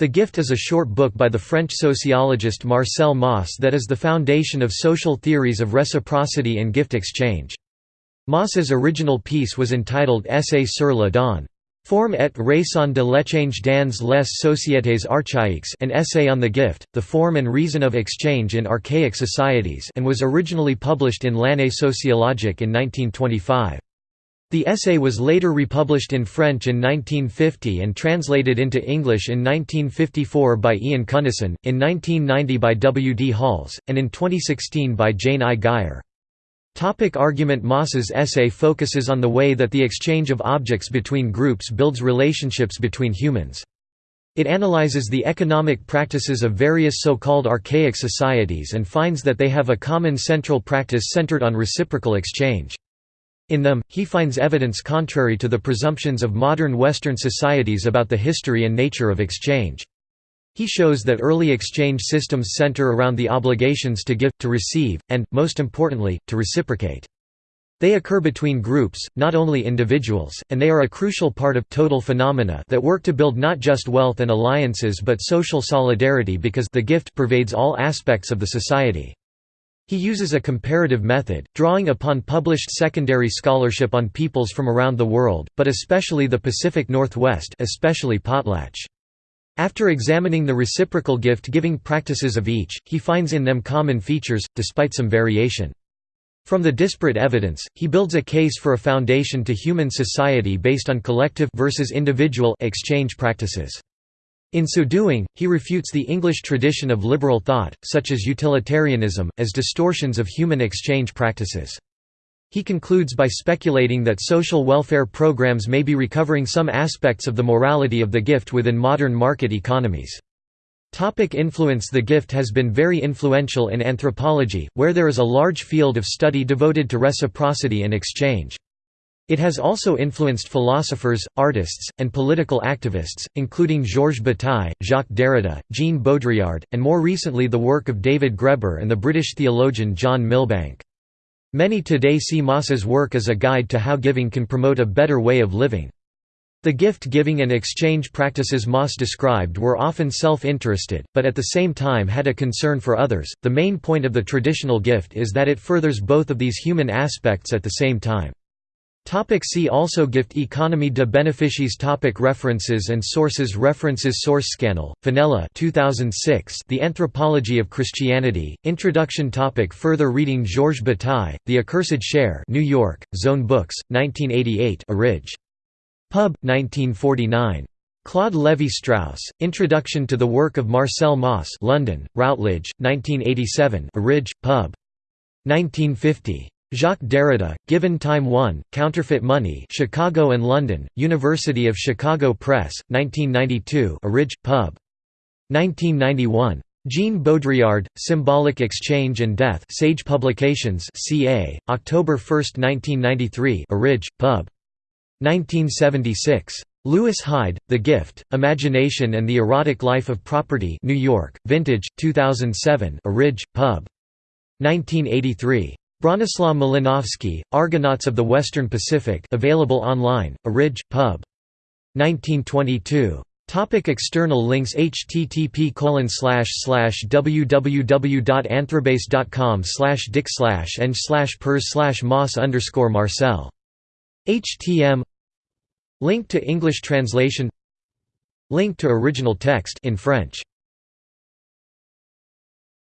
The Gift is a short book by the French sociologist Marcel Mauss that is the foundation of social theories of reciprocity and gift exchange. Mauss's original piece was entitled Essai sur le don. Forme et raison de l'échange dans les sociétés archaïques an essay on the gift, the form and reason of exchange in archaic societies and was originally published in L'Année sociologique in 1925. The essay was later republished in French in 1950 and translated into English in 1954 by Ian Cunnison, in 1990 by W. D. Halls, and in 2016 by Jane I. Geyer. Topic argument Mauss's essay focuses on the way that the exchange of objects between groups builds relationships between humans. It analyzes the economic practices of various so-called archaic societies and finds that they have a common central practice centered on reciprocal exchange. In them, he finds evidence contrary to the presumptions of modern Western societies about the history and nature of exchange. He shows that early exchange systems center around the obligations to give, to receive, and, most importantly, to reciprocate. They occur between groups, not only individuals, and they are a crucial part of total phenomena that work to build not just wealth and alliances but social solidarity because the gift pervades all aspects of the society. He uses a comparative method, drawing upon published secondary scholarship on peoples from around the world, but especially the Pacific Northwest especially Potlatch. After examining the reciprocal gift-giving practices of each, he finds in them common features, despite some variation. From the disparate evidence, he builds a case for a foundation to human society based on collective versus individual exchange practices. In so doing, he refutes the English tradition of liberal thought, such as utilitarianism, as distortions of human exchange practices. He concludes by speculating that social welfare programs may be recovering some aspects of the morality of the gift within modern market economies. Topic influence The gift has been very influential in anthropology, where there is a large field of study devoted to reciprocity and exchange. It has also influenced philosophers, artists, and political activists, including Georges Bataille, Jacques Derrida, Jean Baudrillard, and more recently the work of David Graeber and the British theologian John Milbank. Many today see Mauss's work as a guide to how giving can promote a better way of living. The gift-giving and exchange practices Mauss described were often self-interested, but at the same time had a concern for others. The main point of the traditional gift is that it furthers both of these human aspects at the same time. Topic see also Gift economy De Beneficiis topic References and sources References Source Scannell, Fenella 2006 The Anthropology of Christianity, Introduction topic Further reading Georges Bataille, The Accursed Share New York, Zone Books, 1988 Arridge. Pub, 1949. Claude Lévi-Strauss, Introduction to the Work of Marcel Mauss London, Routledge, 1987 Arridge, Pub. 1950. Jacques Derrida, Given Time 1, Counterfeit Money Chicago and London, University of Chicago Press, 1992 Arridge, Pub. 1991. Jean Baudrillard, Symbolic Exchange and Death Sage Publications CA, October 1, 1993 Arridge, Pub. 1976. Lewis Hyde, The Gift, Imagination and the Erotic Life of Property New York, Vintage, 2007 Arridge, Pub. 1983. Bronislaw Malinowski, Argonauts of the Western Pacific available online, Arridge, Pub. 1922. Topic external links http www.anthrobase.com dick and pers mauss underscore marcel. htm Link to English translation Link to original text in French